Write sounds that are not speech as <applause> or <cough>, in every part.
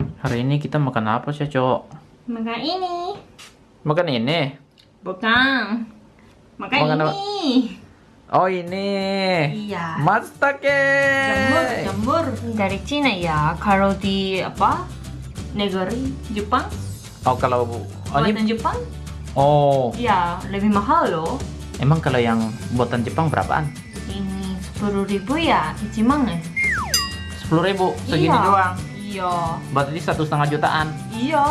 Hari ini kita makan apa sih, Cok? Makan ini. Makan ini. Bukan. Makan, Makan apa? ini. Oh, ini. Iya. Matsutake. Jamur, jamur dari Cina ya. Kalau di apa? Negeri Jepang, Oh, kalau oh, buatan ini Jepang, Oh, ya lebih mahal loh. emang kalau yang buatan Jepang berapaan? Ini sepuluh ribu ya, Ichiman. Sepuluh ribu segini Iya. doang. Iya, Berarti satu setengah jutaan. iya.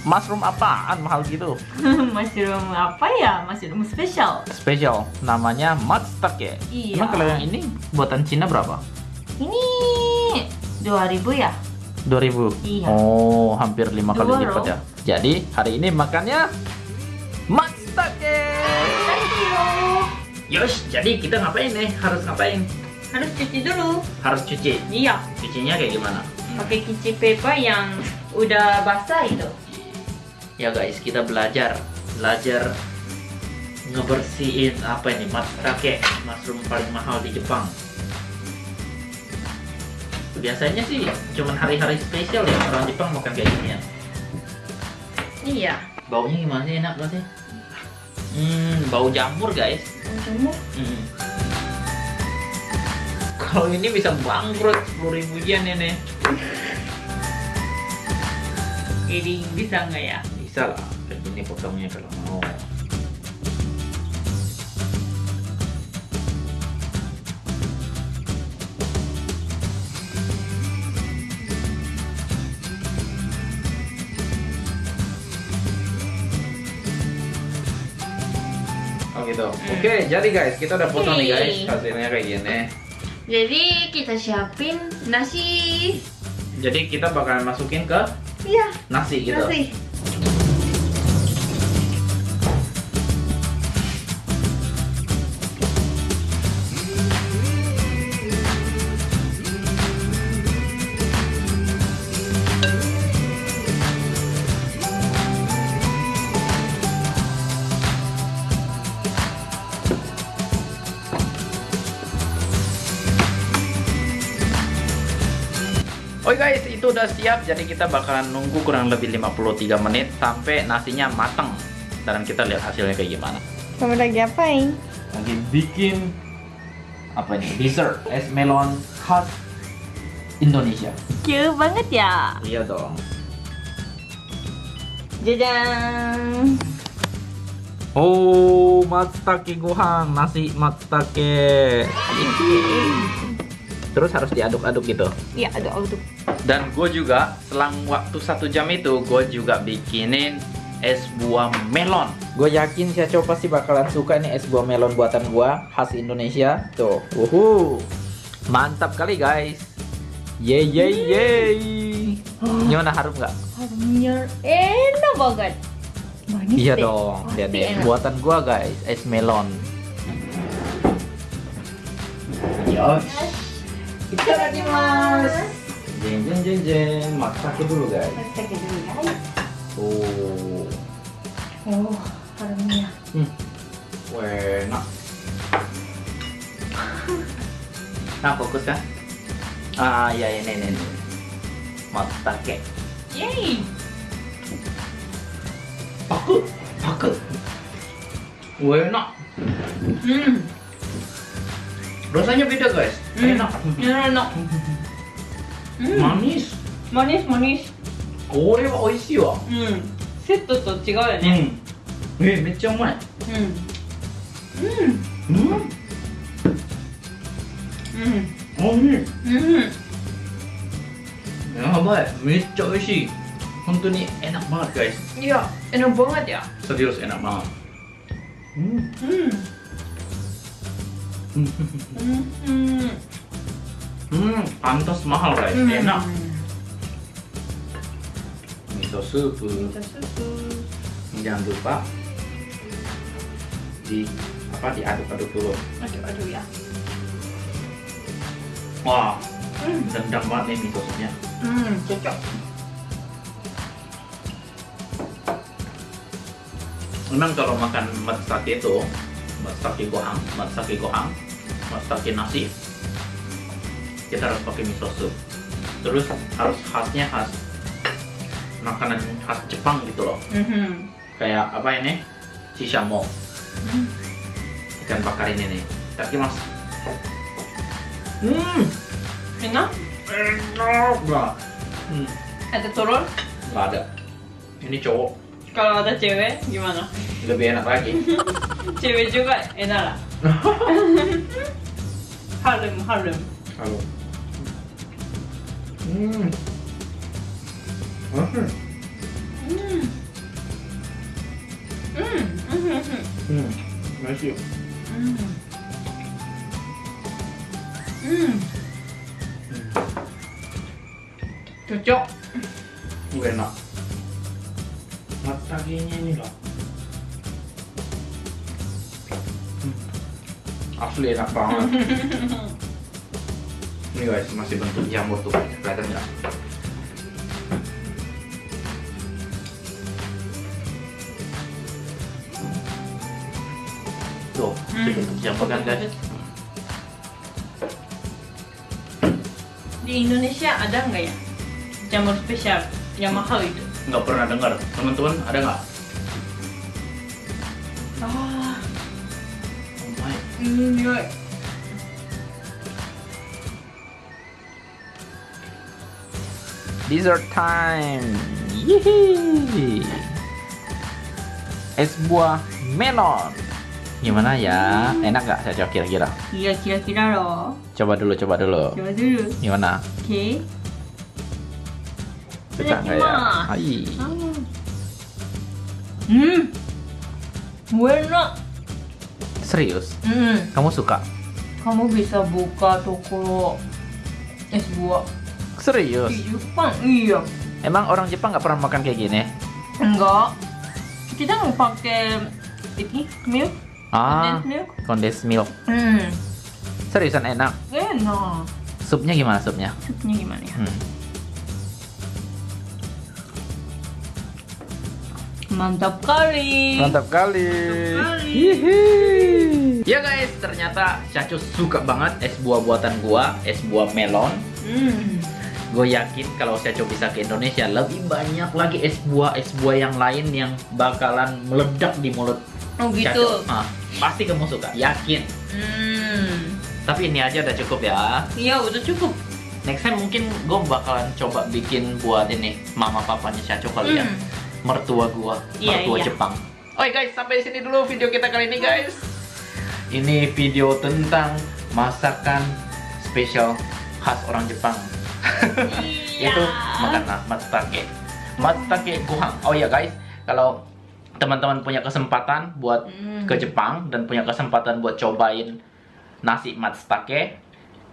Mushroom apaan mahal gitu? <laughs> mushroom apa ya? Mushroom spesial. Spesial, namanya matsutake. Iya. Emang kalau yang ini buatan Cina berapa? Ini dua ribu ya? 2000. Iya. Oh, hampir lima kali lipat ya. Jadi, hari ini makannya matsutake. Thank you. Yos, jadi kita ngapain nih? Harus ngapain? Harus cuci dulu. Harus cuci. Iya. Cucinya kayak gimana? Pakai kici paper yang udah basah itu. Ya guys, kita belajar, belajar ngebersihin apa ini matsutake, mushroom paling mahal di Jepang. Biasanya sih cuman hari-hari spesial ya orang Jepang makan kayak gini ya. Iya. Baunya gimana sih enak banget sih? Hmm, bau jamur guys. Jamur. Hmm. Kalau ini bisa bangkrut 10 ribu yen ini. Jadi bisa nggak ya? Bisa lah, gini potongnya kalau mau. Oh gitu. Oke, jadi guys, kita udah potong nih guys. Hasilnya kayak gini. Jadi kita siapin nasi. Jadi kita bakalan masukin ke Iya. nasi gitu. Nasi. Oke guys, itu udah siap. Jadi kita bakalan nunggu kurang lebih 53 menit sampai nasinya mateng. Dan kita lihat hasilnya kayak gimana. Kamu lagi apain? Lagi bikin apa ini? Dessert es melon khas Indonesia. Cute banget ya. Iya dong. Jajan. Oh, matsutake gohan, nasi matsutake. Terus harus diaduk-aduk gitu. Iya, ada aduk. Dan gue juga selang waktu satu jam itu gue juga bikinin es buah melon. Gue yakin si Aco pasti bakalan suka nih es buah melon buatan gue khas Indonesia. Tuh, uhu, mantap kali guys. Yeay yeay yeay. Gimana harum nggak? Harumnya enak banget. Manis Iya deh. dong, lihat deh. enak. Buatan gua guys, es melon. いただきます。じんじんじんじん松茸ブルガイ松茸ブルガイおおおおパルミヤうんウェな。<laughs> なこくさん？ああいやいやねえねえねえ。松イェイ。パクパク。ウェな。うん。Rasanya beda guys. Hmm. Enak. Enak. これは美味しいわ。セットと違うよね。え、めっちゃうまい。やばい、めっちゃ美味しい。本当にエナマーガイス。いや、エナボガディア。サディオスエナマー。うん。うん。Hmm. Hmm, pantas mahal guys. Hmm. Enak. Miso. Jangan lupa di apa diaduk-aduk dulu. Aduh ya. Wah, Hmm. banget nih miso supnya. Hmm, cocok. Memang kalau makan itu, matsutake gohang, matsutake gohang, matsutake nasi, kita harus pakai miso soup. terus harus khasnya khas makanan khas Jepang gitu loh. Mhm. kayak apa ini? Shishamo ikan bakar ini nih. Tapi mas. Hmm Enak? enak banget. Hmm, Ada turun? nggak ada. Ini cowok Kalau ada cewek gimana? lebih enak lagi <laughs> cewek juga enak lah. <laughs> harem, harem. Halo. Hmm. Hmm. Hmm. Hmm. Hmm. Hmm. Masih. Hmm. Hmm. Cocok. Uh, enak. Mataginya ini loh. Hmm. Asli enak banget. <laughs> ini guys masih bentuk jamur tuh kelihatan nggak? Tuh, Hmm. bentuk jamur kan guys? Di Indonesia ada nggak ya jamur spesial yang mahal itu? Nggak pernah dengar. Teman-teman ada nggak? Ah, Oh my. ini dia. Dessert time. Yihi. Es buah melon. Gimana ya? Enak gak saya coba kira-kira? Iya kira-kira loh. Coba dulu, coba dulu. Coba dulu. Gimana? Oke. Suka nggak ya? Itadakimasu. Hai. Hmm. Enak. Serius? Hmm. Kamu suka? Kamu bisa buka toko es buah Serius? di Jepang. Iya. Emang orang Jepang nggak pernah makan kayak gini? Enggak. Kita nggak pakai ini milk, Ah, condensed milk. condensed milk. Hmm. Seriusan enak. Enak. Supnya gimana supnya? Supnya gimana ya? Hmm. Mantap kali. Mantap kali. kali. Hihi. Ya guys, ternyata Cacu suka banget es buah buatan gua, es buah melon. Hmm. Gue yakin kalau Cacu bisa ke Indonesia lebih banyak lagi es buah es buah yang lain yang bakalan meledak di mulut Oh gitu. Ah, pasti kamu suka, yakin. Hmm. Tapi ini aja udah cukup ya. Iya udah cukup. Next time mungkin gue bakalan coba bikin buat ini mama papanya Cacu kali ya. Mertua gua, Iya, mertua iya. Jepang. Oke guys, sampai sini dulu video kita kali ini guys. Ini video tentang masakan spesial khas orang Jepang. Iya. Itu makan matsutake. Matsutake gohan. Oh ya guys, kalau teman-teman punya kesempatan buat Hmm. ke Jepang dan punya kesempatan buat cobain nasi matsutake,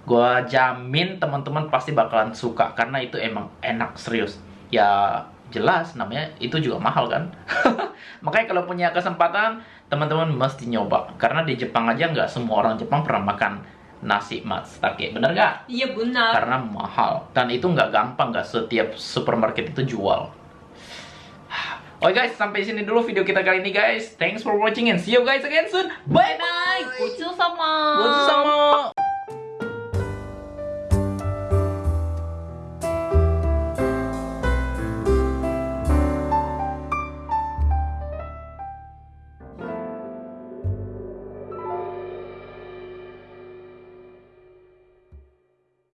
gua jamin teman-teman pasti bakalan suka karena itu emang enak serius. Ya jelas namanya itu juga mahal kan. <laughs> Makanya kalau punya kesempatan teman-teman mesti nyoba karena di Jepang aja nggak semua orang Jepang pernah makan nasi matsutake, bener nggak? Iya benar. Karena mahal dan itu nggak gampang nggak setiap supermarket itu jual. <sighs> Oke guys, sampai sini dulu video kita kali ini guys. Thanks for watching and see you guys again soon. Bye bye. Gochu sama. Gochu sama.